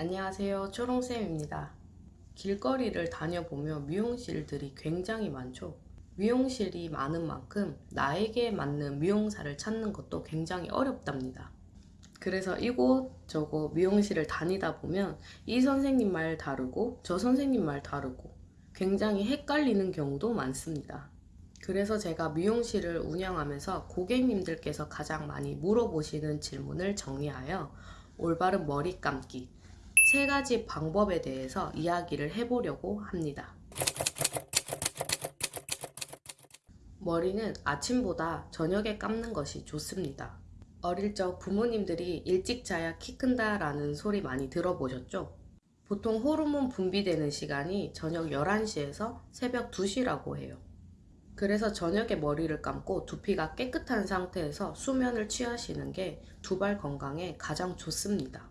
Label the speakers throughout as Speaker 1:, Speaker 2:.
Speaker 1: 안녕하세요. 초롱쌤입니다. 길거리를 다녀보며 미용실들이 굉장히 많죠. 미용실이 많은 만큼 나에게 맞는 미용사를 찾는 것도 굉장히 어렵답니다. 그래서 이곳 저곳 미용실을 다니다 보면 이 선생님 말 다르고 저 선생님 말 다르고 굉장히 헷갈리는 경우도 많습니다. 그래서 제가 미용실을 운영하면서 고객님들께서 가장 많이 물어보시는 질문을 정리하여 올바른 머리 감기 세 가지 방법에 대해서 이야기를 해보려고 합니다. 머리는 아침보다 저녁에 감는 것이 좋습니다. 어릴 적 부모님들이 일찍 자야 키 큰다 라는 소리 많이 들어보셨죠? 보통 호르몬 분비되는 시간이 저녁 11시에서 새벽 2시라고 해요. 그래서 저녁에 머리를 감고 두피가 깨끗한 상태에서 수면을 취하시는 게 두발 건강에 가장 좋습니다.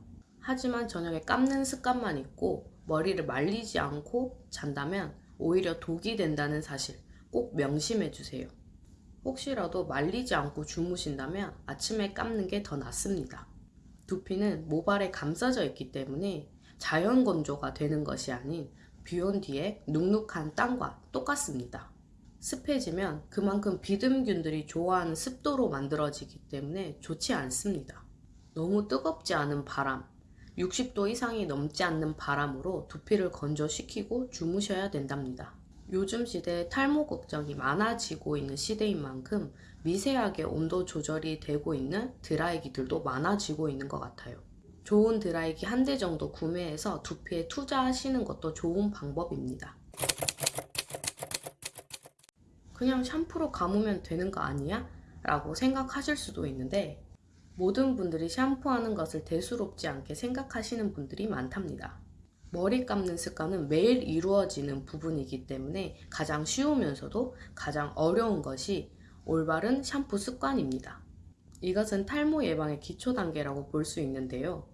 Speaker 1: 하지만 저녁에 감는 습관만 있고 머리를 말리지 않고 잔다면 오히려 독이 된다는 사실 꼭 명심해 주세요. 혹시라도 말리지 않고 주무신다면 아침에 감는 게 더 낫습니다. 두피는 모발에 감싸져 있기 때문에 자연 건조가 되는 것이 아닌 비온 뒤에 눅눅한 땅과 똑같습니다. 습해지면 그만큼 비듬균들이 좋아하는 습도로 만들어지기 때문에 좋지 않습니다. 너무 뜨겁지 않은 바람, 60도 이상이 넘지 않는 바람으로 두피를 건조시키고 주무셔야 된답니다. 요즘 시대에 탈모 걱정이 많아지고 있는 시대인 만큼 미세하게 온도 조절이 되고 있는 드라이기들도 많아지고 있는 것 같아요. 좋은 드라이기 한 대 정도 구매해서 두피에 투자하시는 것도 좋은 방법입니다. 그냥 샴푸로 감으면 되는 거 아니야? 라고 생각하실 수도 있는데 모든 분들이 샴푸하는 것을 대수롭지 않게 생각하시는 분들이 많답니다. 머리 감는 습관은 매일 이루어지는 부분이기 때문에 가장 쉬우면서도 가장 어려운 것이 올바른 샴푸 습관입니다. 이것은 탈모 예방의 기초 단계라고 볼 수 있는데요.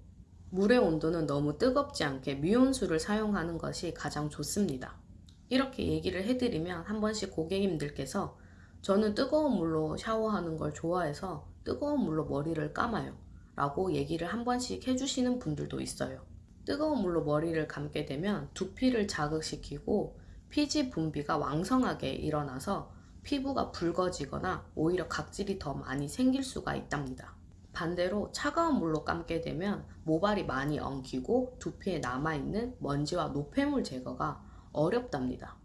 Speaker 1: 물의 온도는 너무 뜨겁지 않게 미온수를 사용하는 것이 가장 좋습니다. 이렇게 얘기를 해드리면 한 번씩 고객님들께서 저는 뜨거운 물로 샤워하는 걸 좋아해서 뜨거운 물로 머리를 감아요. 라고 얘기를 한 번씩 해주시는 분들도 있어요. 뜨거운 물로 머리를 감게 되면 두피를 자극시키고 피지 분비가 왕성하게 일어나서 피부가 붉어지거나 오히려 각질이 더 많이 생길 수가 있답니다. 반대로 차가운 물로 감게 되면 모발이 많이 엉키고 두피에 남아있는 먼지와 노폐물 제거가 어렵답니다.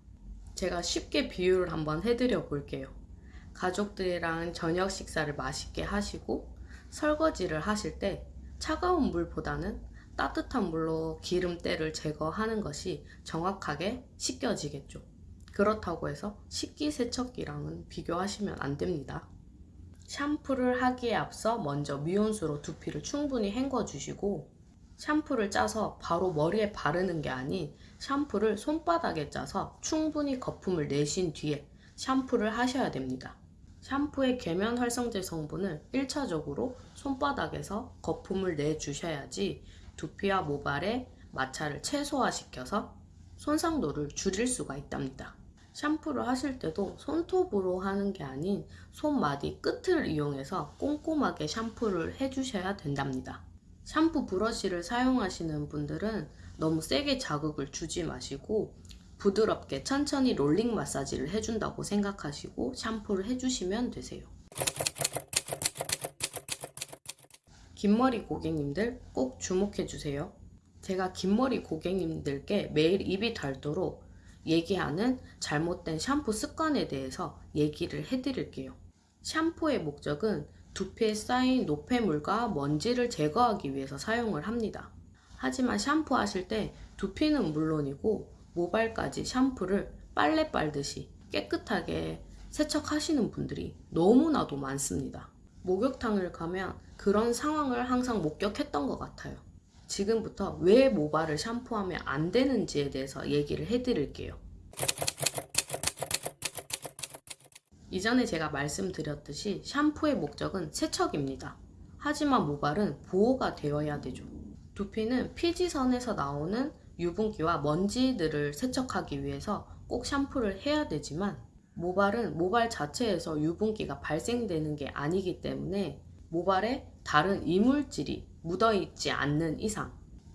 Speaker 1: 제가 쉽게 비유를 한번 해드려 볼게요 가족들이랑 저녁 식사를 맛있게 하시고 설거지를 하실 때 차가운 물보다는 따뜻한 물로 기름때를 제거하는 것이 정확하게 씻겨지겠죠. 그렇다고 해서 식기세척기랑은 비교하시면 안 됩니다. 샴푸를 하기에 앞서 먼저 미온수로 두피를 충분히 헹궈 주시고 샴푸를 짜서 바로 머리에 바르는 게 아닌 샴푸를 손바닥에 짜서 충분히 거품을 내신 뒤에 샴푸를 하셔야 됩니다. 샴푸의 계면 활성제 성분을 1차적으로 손바닥에서 거품을 내주셔야지 두피와 모발의 마찰을 최소화시켜서 손상도를 줄일 수가 있답니다. 샴푸를 하실 때도 손톱으로 하는 게 아닌 손마디 끝을 이용해서 꼼꼼하게 샴푸를 해주셔야 된답니다. 샴푸 브러쉬를 사용하시는 분들은 너무 세게 자극을 주지 마시고 부드럽게 천천히 롤링 마사지를 해준다고 생각하시고 샴푸를 해주시면 되세요. 긴 머리 고객님들 꼭 주목해주세요. 제가 긴 머리 고객님들께 매일 입이 닳도록 얘기하는 잘못된 샴푸 습관에 대해서 얘기를 해드릴게요. 샴푸의 목적은 두피에 쌓인 노폐물과 먼지를 제거하기 위해서 사용을 합니다. 하지만 샴푸하실 때 두피는 물론이고 모발까지 샴푸를 빨래 빨듯이 깨끗하게 세척하시는 분들이 너무나도 많습니다. 목욕탕을 가면 그런 상황을 항상 목격했던 것 같아요. 지금부터 왜 모발을 샴푸하면 안 되는지에 대해서 얘기를 해드릴게요. 이전에 제가 말씀드렸듯이 샴푸의 목적은 세척입니다. 하지만 모발은 보호가 되어야 되죠. 두피는 피지선에서 나오는 유분기와 먼지들을 세척하기 위해서 꼭 샴푸를 해야 되지만 모발은 모발 자체에서 유분기가 발생되는 게 아니기 때문에 모발에 다른 이물질이 묻어있지 않는 이상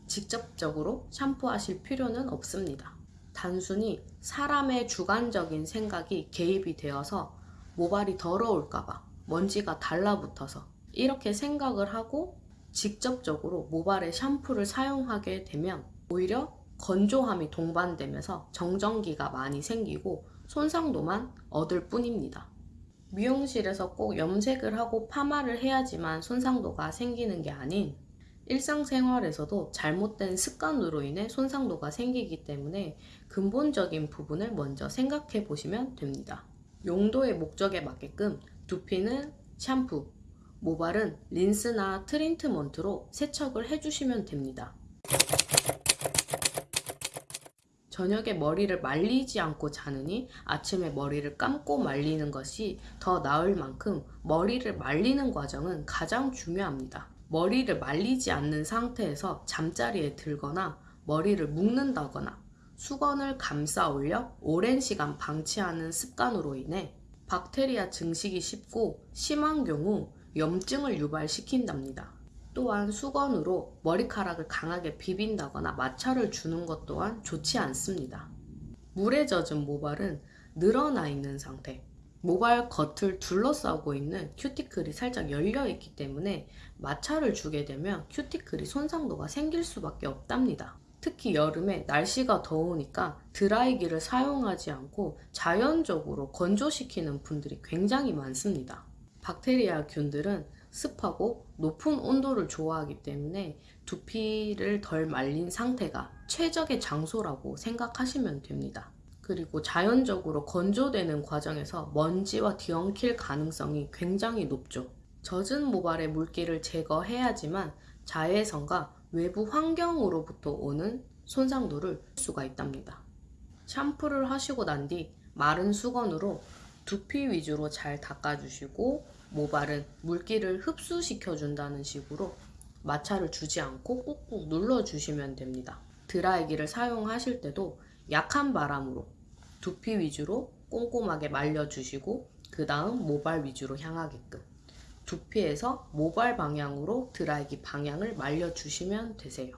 Speaker 1: 직접적으로 샴푸하실 필요는 없습니다. 단순히 사람의 주관적인 생각이 개입이 되어서 모발이 더러울까봐 먼지가 달라붙어서 이렇게 생각을 하고 직접적으로 모발에 샴푸를 사용하게 되면 오히려 건조함이 동반되면서 정전기가 많이 생기고 손상도만 얻을 뿐입니다. 미용실에서 꼭 염색을 하고 파마를 해야지만 손상도가 생기는 게 아닌 일상생활에서도 잘못된 습관으로 인해 손상도가 생기기 때문에 근본적인 부분을 먼저 생각해 보시면 됩니다. 용도의 목적에 맞게끔 두피는 샴푸, 모발은 린스나 트리트먼트로 세척을 해주시면 됩니다. 저녁에 머리를 말리지 않고 자느니 아침에 머리를 감고 말리는 것이 더 나을 만큼 머리를 말리는 과정은 가장 중요합니다. 머리를 말리지 않는 상태에서 잠자리에 들거나 머리를 묶는다거나 수건을 감싸 올려 오랜 시간 방치하는 습관으로 인해 박테리아 증식이 쉽고 심한 경우 염증을 유발시킨답니다. 또한 수건으로 머리카락을 강하게 비빈다거나 마찰을 주는 것 또한 좋지 않습니다. 물에 젖은 모발은 늘어나 있는 상태, 모발 겉을 둘러싸고 있는 큐티클이 살짝 열려 있기 때문에 마찰을 주게 되면 큐티클이 손상도가 생길 수밖에 없답니다. 특히 여름에 날씨가 더우니까 드라이기를 사용하지 않고 자연적으로 건조시키는 분들이 굉장히 많습니다. 박테리아 균들은 습하고 높은 온도를 좋아하기 때문에 두피를 덜 말린 상태가 최적의 장소라고 생각하시면 됩니다. 그리고 자연적으로 건조되는 과정에서 먼지와 뒤엉킬 가능성이 굉장히 높죠. 젖은 모발의 물기를 제거해야지만 자외선과 외부 환경으로부터 오는 손상도를 볼 수가 있답니다. 샴푸를 하시고 난 뒤 마른 수건으로 두피 위주로 잘 닦아주시고 모발은 물기를 흡수시켜 준다는 식으로 마찰을 주지 않고 꾹꾹 눌러주시면 됩니다. 드라이기를 사용하실 때도 약한 바람으로 두피 위주로 꼼꼼하게 말려주시고 그 다음 모발 위주로 향하게끔 두피에서 모발 방향으로 드라이기 방향을 말려주시면 되세요.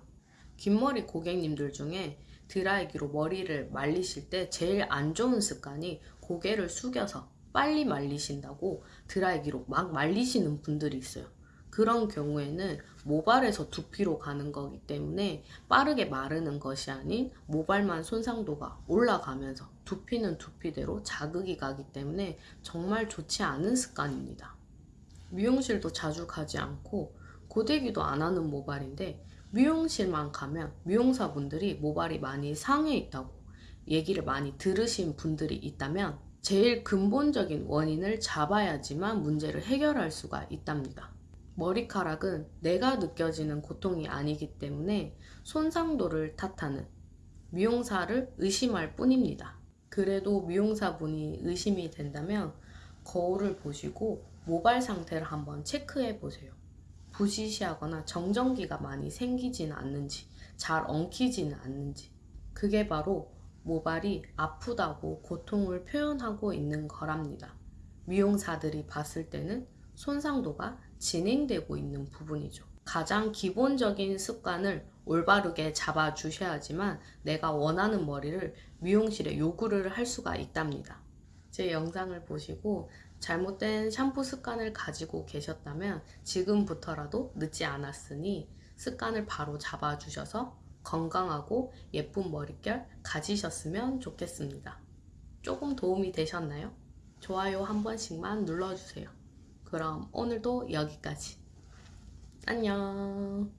Speaker 1: 긴 머리 고객님들 중에 드라이기로 머리를 말리실 때 제일 안 좋은 습관이 고개를 숙여서 빨리 말리신다고 드라이기로 막 말리시는 분들이 있어요. 그런 경우에는 모발에서 두피로 가는 거기 때문에 빠르게 마르는 것이 아닌 모발만 손상도가 올라가면서 두피는 두피대로 자극이 가기 때문에 정말 좋지 않은 습관입니다. 미용실도 자주 가지 않고 고데기도 안 하는 모발인데 미용실만 가면 미용사분들이 모발이 많이 상해 있다고 얘기를 많이 들으신 분들이 있다면 제일 근본적인 원인을 잡아야지만 문제를 해결할 수가 있답니다. 머리카락은 내가 느껴지는 고통이 아니기 때문에 손상도를 탓하는 미용사를 의심할 뿐입니다. 그래도 미용사분이 의심이 된다면 거울을 보시고 모발 상태를 한번 체크해 보세요. 부시시하거나 정전기가 많이 생기지는 않는지, 잘 엉키지는 않는지. 그게 바로 모발이 아프다고 고통을 표현하고 있는 거랍니다. 미용사들이 봤을 때는 손상도가 진행되고 있는 부분이죠. 가장 기본적인 습관을 올바르게 잡아주셔야지만 내가 원하는 머리를 미용실에 요구를 할 수가 있답니다. 제 영상을 보시고 잘못된 샴푸 습관을 가지고 계셨다면 지금부터라도 늦지 않았으니 습관을 바로 잡아주셔서 건강하고 예쁜 머릿결 가지셨으면 좋겠습니다. 조금 도움이 되셨나요? 좋아요 한 번씩만 눌러주세요. 그럼 오늘도 여기까지. 안녕.